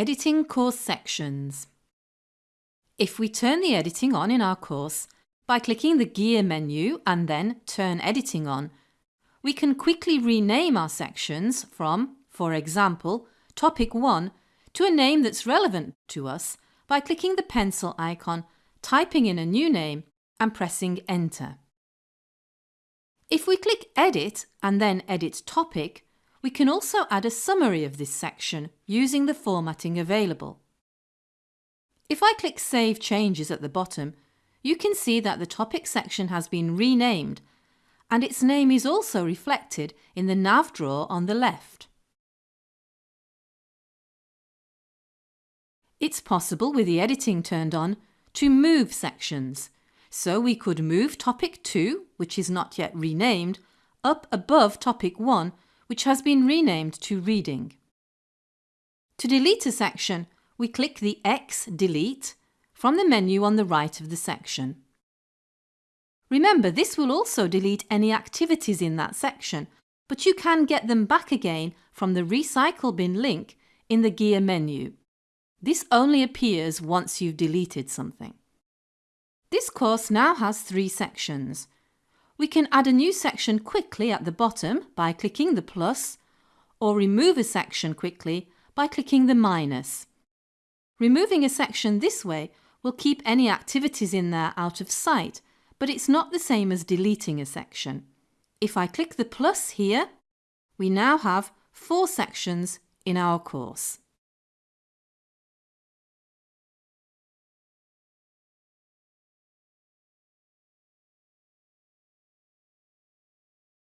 Editing course sections. If we turn the editing on in our course by clicking the gear menu and then turn editing on, we can quickly rename our sections from, for example, topic 1 to a name that's relevant to us by clicking the pencil icon, typing in a new name and pressing enter. If we click edit and then edit topic, we can also add a summary of this section using the formatting available. If I click Save Changes at the bottom, you can see that the topic section has been renamed and its name is also reflected in the nav drawer on the left. It's possible with the editing turned on to move sections, so we could move topic 2, which is not yet renamed, up above topic 1 which has been renamed to Reading. To delete a section, we click the X Delete from the menu on the right of the section. Remember, this will also delete any activities in that section, but you can get them back again from the Recycle Bin link in the Gear menu. This only appears once you've deleted something. This course now has three sections. We can add a new section quickly at the bottom by clicking the plus or remove a section quickly by clicking the minus. Removing a section this way will keep any activities in there out of sight, but it's not the same as deleting a section. If I click the plus here, we now have four sections in our course.